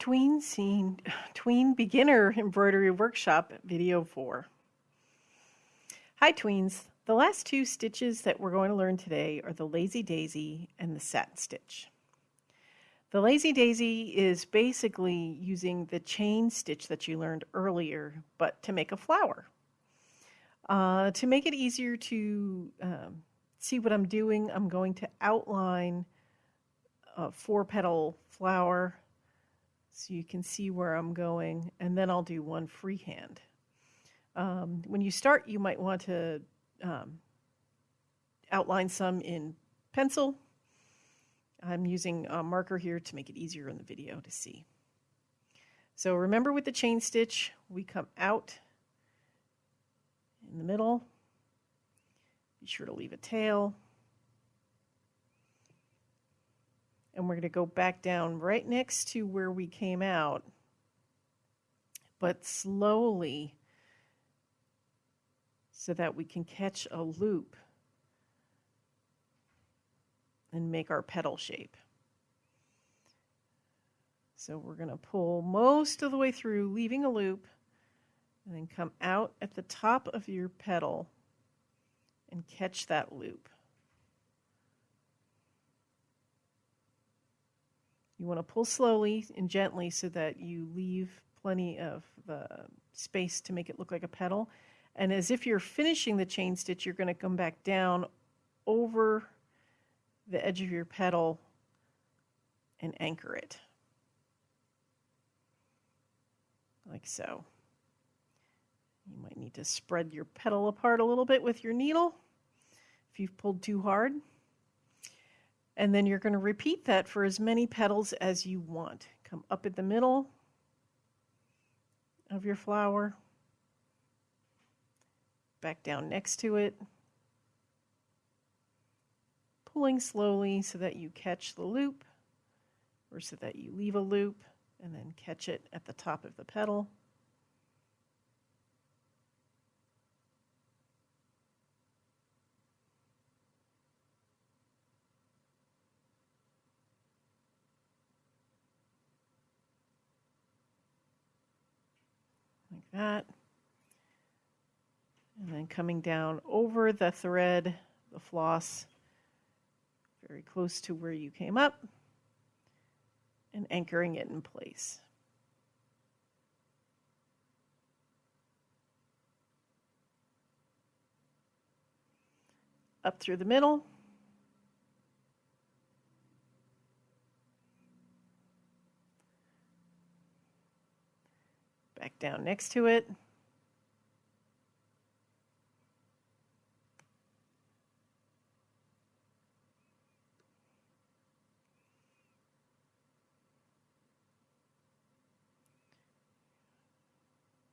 Tween Scene, Tween Beginner Embroidery Workshop Video 4. Hi Tweens, the last two stitches that we're going to learn today are the Lazy Daisy and the Satin Stitch. The Lazy Daisy is basically using the chain stitch that you learned earlier, but to make a flower. Uh, to make it easier to um, see what I'm doing, I'm going to outline a four petal flower so you can see where I'm going, and then I'll do one freehand. Um, when you start, you might want to um, outline some in pencil. I'm using a marker here to make it easier in the video to see. So remember with the chain stitch, we come out in the middle. Be sure to leave a tail. And we're going to go back down right next to where we came out, but slowly so that we can catch a loop and make our petal shape. So we're going to pull most of the way through, leaving a loop, and then come out at the top of your petal and catch that loop. You want to pull slowly and gently so that you leave plenty of the space to make it look like a petal. And as if you're finishing the chain stitch, you're going to come back down over the edge of your petal and anchor it. Like so. You might need to spread your petal apart a little bit with your needle if you've pulled too hard. And then you're going to repeat that for as many petals as you want. Come up at the middle of your flower, back down next to it, pulling slowly so that you catch the loop or so that you leave a loop and then catch it at the top of the petal. That. And then coming down over the thread, the floss, very close to where you came up, and anchoring it in place. Up through the middle. Down next to it.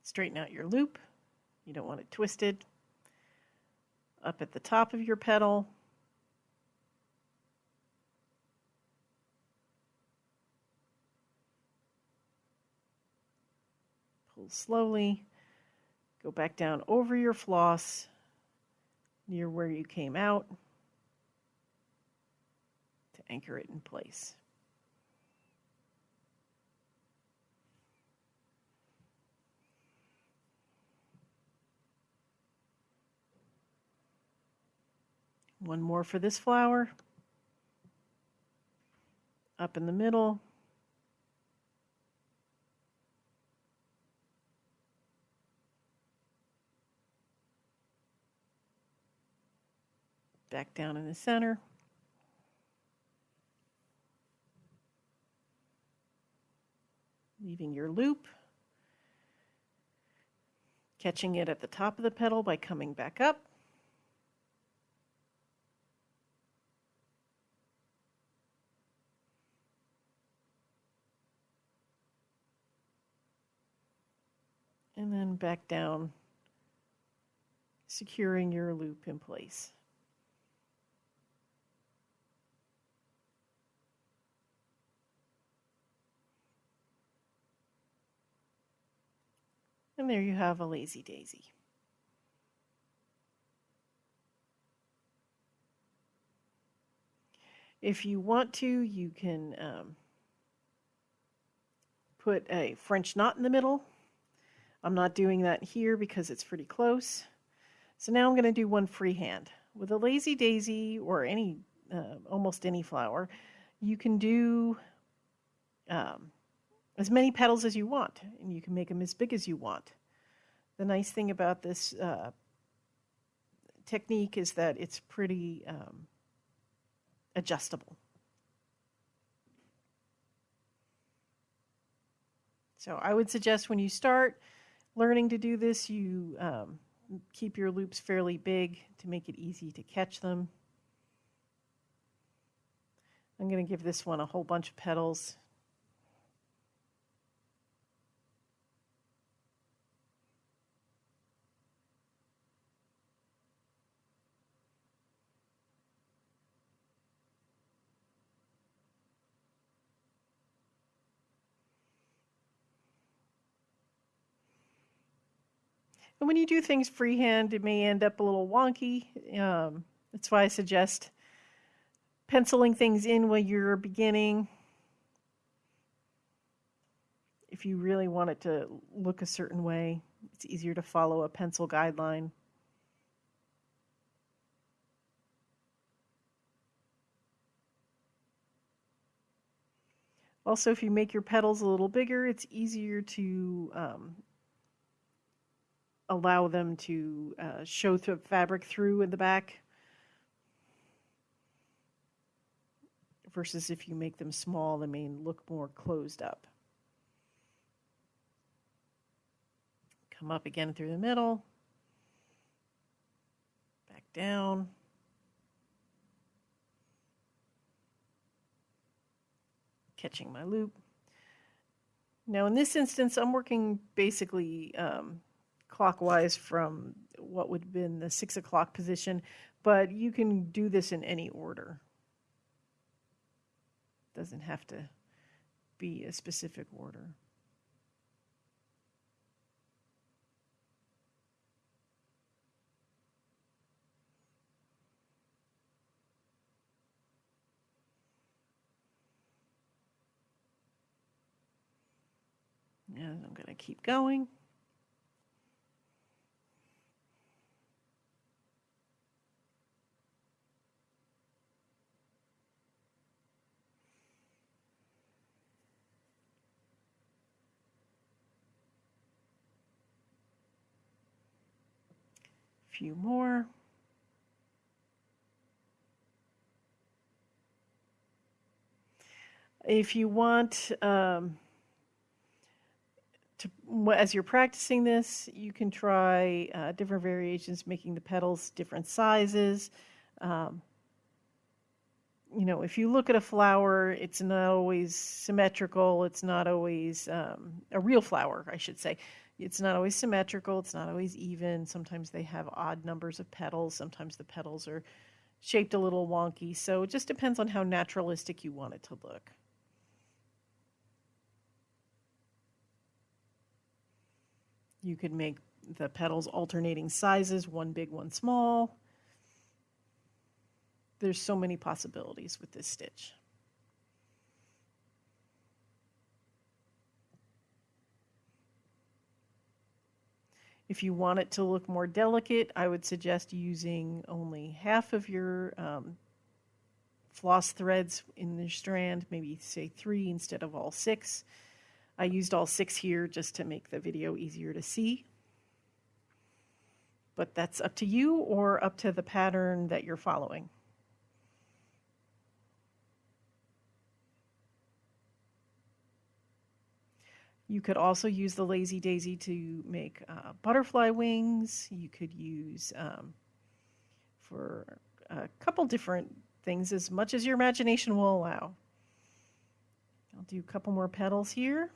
Straighten out your loop. You don't want it twisted. Up at the top of your petal, slowly. Go back down over your floss near where you came out to anchor it in place. One more for this flower. Up in the middle. Back down in the center. Leaving your loop. Catching it at the top of the petal by coming back up. And then back down, securing your loop in place. And there you have a lazy daisy. If you want to, you can um, put a French knot in the middle. I'm not doing that here because it's pretty close. So now I'm going to do one freehand. With a lazy daisy or any, uh, almost any flower, you can do um, as many petals as you want, and you can make them as big as you want. The nice thing about this uh, technique is that it's pretty um, adjustable. So I would suggest when you start learning to do this, you um, keep your loops fairly big to make it easy to catch them. I'm going to give this one a whole bunch of petals And when you do things freehand, it may end up a little wonky. Um, that's why I suggest penciling things in when you're beginning. If you really want it to look a certain way, it's easier to follow a pencil guideline. Also, if you make your petals a little bigger, it's easier to um, allow them to uh, show the fabric through in the back versus if you make them small, they may look more closed up. Come up again through the middle, back down. Catching my loop. Now in this instance, I'm working basically um, clockwise from what would have been the six o'clock position, but you can do this in any order. Doesn't have to be a specific order. And I'm going to keep going. Few more. If you want um, to, as you're practicing this, you can try uh, different variations, making the petals different sizes. Um, you know, if you look at a flower, it's not always symmetrical. It's not always um, a real flower, I should say it's not always symmetrical, it's not always even. Sometimes they have odd numbers of petals, sometimes the petals are shaped a little wonky. So it just depends on how naturalistic you want it to look. You could make the petals alternating sizes, one big, one small. There's so many possibilities with this stitch. If you want it to look more delicate, I would suggest using only half of your um, floss threads in the strand, maybe say three instead of all six. I used all six here just to make the video easier to see. But that's up to you or up to the pattern that you're following. You could also use the Lazy Daisy to make uh, butterfly wings. You could use um, for a couple different things as much as your imagination will allow. I'll do a couple more petals here.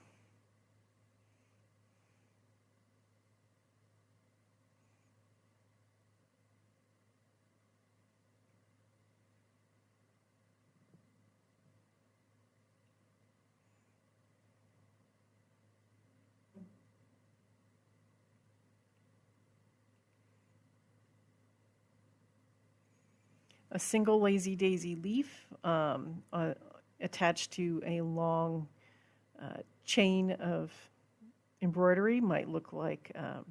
A single lazy daisy leaf um, uh, attached to a long uh, chain of embroidery might look like um,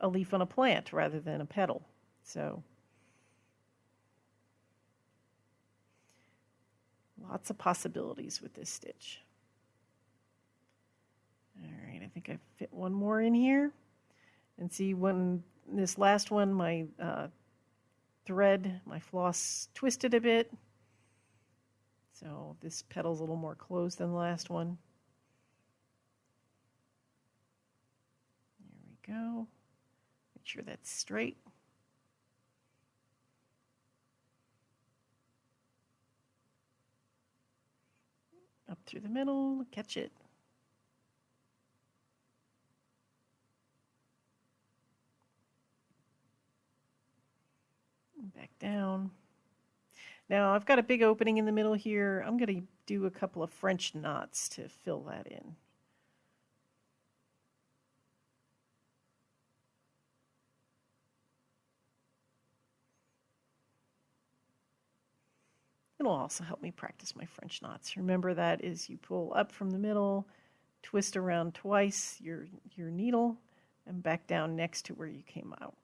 a leaf on a plant rather than a petal. So lots of possibilities with this stitch. All right, I think I fit one more in here. And see when this last one, my uh, thread, my floss twisted a bit. So this petal's a little more closed than the last one. There we go. Make sure that's straight. Up through the middle, catch it. back down. Now I've got a big opening in the middle here. I'm going to do a couple of French knots to fill that in. It'll also help me practice my French knots. Remember that is you pull up from the middle, twist around twice your, your needle, and back down next to where you came out.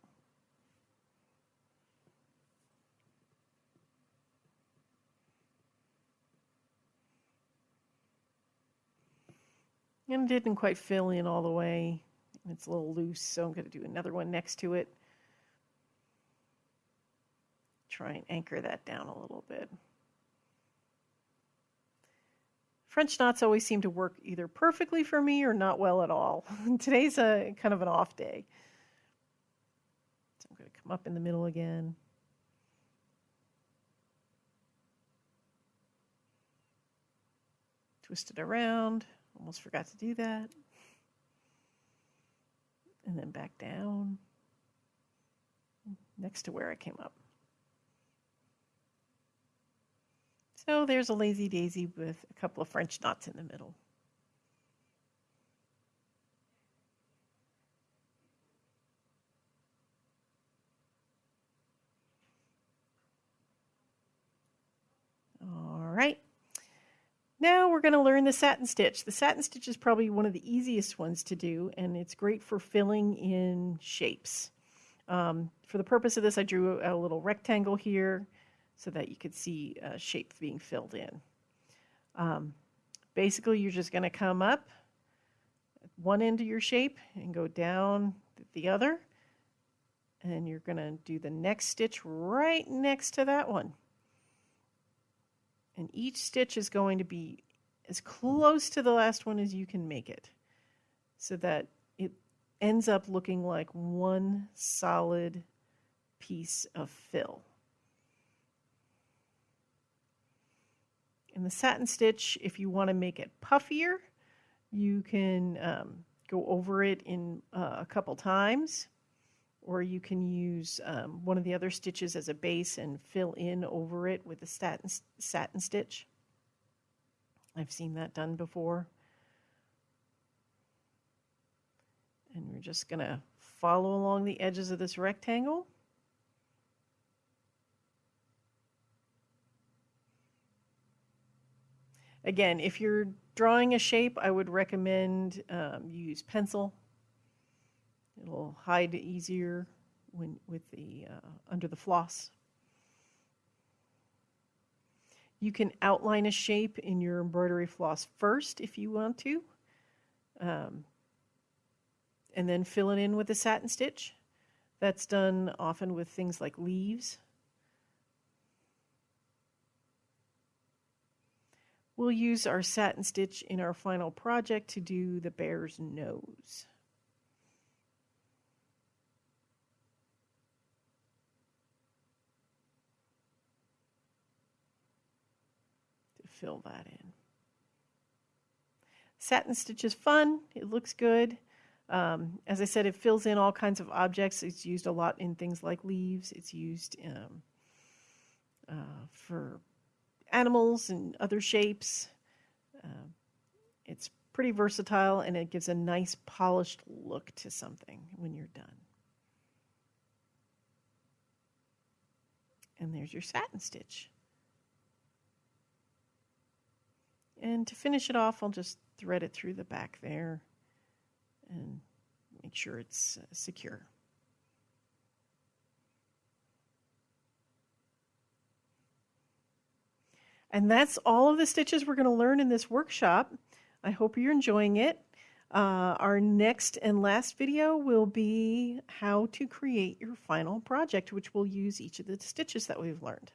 And it didn't quite fill in all the way. It's a little loose, so I'm going to do another one next to it. Try and anchor that down a little bit. French knots always seem to work either perfectly for me or not well at all. Today's a kind of an off day. So I'm going to come up in the middle again. Twist it around. Almost forgot to do that. And then back down next to where I came up. So there's a lazy daisy with a couple of French knots in the middle. All right. Now we're going to learn the satin stitch. The satin stitch is probably one of the easiest ones to do, and it's great for filling in shapes. Um, for the purpose of this, I drew a, little rectangle here so that you could see a shape being filled in. Um, basically, you're just going to come up one end of your shape and go down the other, and you're going to do the next stitch right next to that one. And each stitch is going to be as close to the last one as you can make it so that it ends up looking like one solid piece of fill. In the satin stitch, if you want to make it puffier, you can um, go over it in uh, a couple times or you can use um, one of the other stitches as a base and fill in over it with a satin, satin stitch. I've seen that done before. And we're just going to follow along the edges of this rectangle. Again, if you're drawing a shape, I would recommend um, you use pencil It'll hide easier when with the uh, under the floss. You can outline a shape in your embroidery floss first if you want to, um, and then fill it in with a satin stitch. That's done often with things like leaves. We'll use our satin stitch in our final project to do the bear's nose. Fill that in. Satin stitch is fun. It looks good. Um, as I said, it fills in all kinds of objects. It's used a lot in things like leaves. It's used um, uh, for animals and other shapes. Uh, it's pretty versatile and it gives a nice polished look to something when you're done. And there's your satin stitch. And to finish it off, I'll just thread it through the back there and make sure it's uh, secure. And that's all of the stitches we're going to learn in this workshop. I hope you're enjoying it. Uh, our next and last video will be how to create your final project, which will use each of the stitches that we've learned.